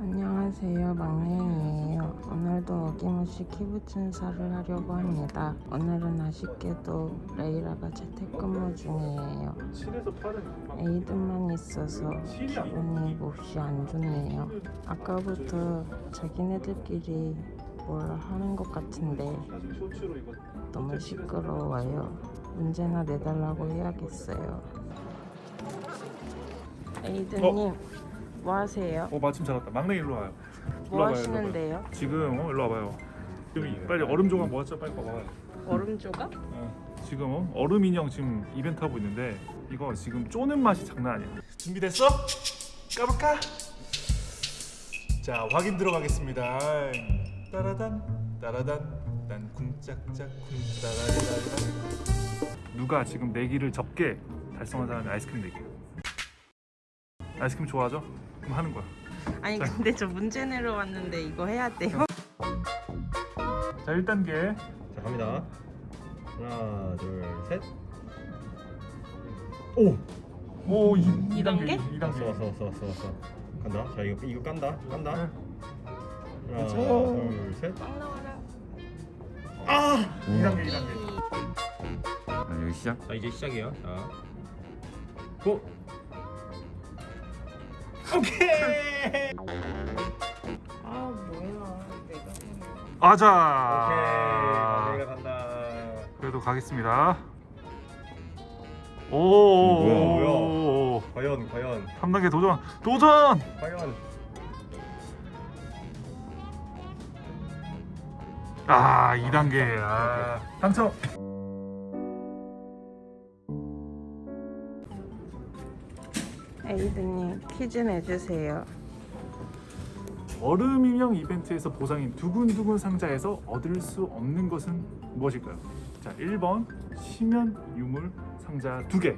안녕하세요. 막내이에요. 오늘도 어김없이 키부천사를 하려고 합니다. 오늘은 아쉽게도 레이라가 재택근무 중이에요. 7에서 8은 에이드만 있어서 기분이 몹시 안 좋네요. 아까부터 자기네들끼리 뭘 하는 것 같은데 너무 시끄러워요. 문제나 내달라고 해야겠어요. 에이드님 뭐 하세요? 어 마침 잘 왔다. 막내 일로 와요. 뭐 일로 와봐요, 일로 하시는데요? 와봐요. 지금 어 일로 와봐요. 지금 이- 빨리 얼음 조각 모았죠? 빨리 봐봐요. 얼음 조각? 어, 지금 어, 얼음 인형 지금 이벤트 하고 있는데 이거 지금 쪼는 맛이 장난 아니야. 준비됐어? 까볼까? 자 확인 들어가겠습니다 따라단 따라단 난 쿵짝짝 쿵따라리라리라 누가 지금 내기를 적게 달성한 사람이 아이스크림 내기. 아이스크림 좋아하죠? 그럼 하는 거야. 아니 근데 저 문제 내러 왔는데 이거 해야 돼요? 자 1단계 자 갑니다. 하나, 둘, 셋. 오! 오 2, 이 단계? 2단계 왔어, 왔어, 왔어, 왔어, 왔어. 간다. 자 이거 이거 깐다, 깐다. 네. 하나, 오. 둘, 셋. 빵 나와라 아! 2단계 2단계 아, 여기 시작. 자 이제 시작이에요. 자. 고! 오케이. 아 뭐야. 내가 아자 오케이. 내가 간다. 그래도 가겠습니다. 오 뭐야, 오 과연, 과연, 3단계 도전 도전! 과연. 아 2단계. 아. 당첨 에이드님 퀴즈 내주세요. 얼음 인형 이벤트에서 보상인 두근두근 상자에서 얻을 수 없는 것은 무엇일까요? 자 1번 심연 유물 상자 2개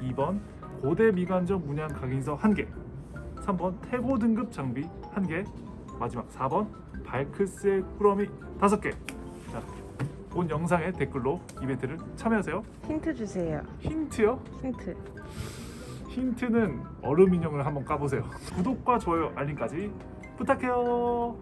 2번 고대 미관적 문양 각인서 1개 3번 태고 등급 장비 1개 마지막 4번 발크스의 꾸러미 5개. 자, 본 영상의 댓글로 이벤트를 참여하세요. 힌트 주세요. 힌트요? 힌트 힌트는 얼음 인형을 한번 까보세요. 구독과 좋아요 알림까지 부탁해요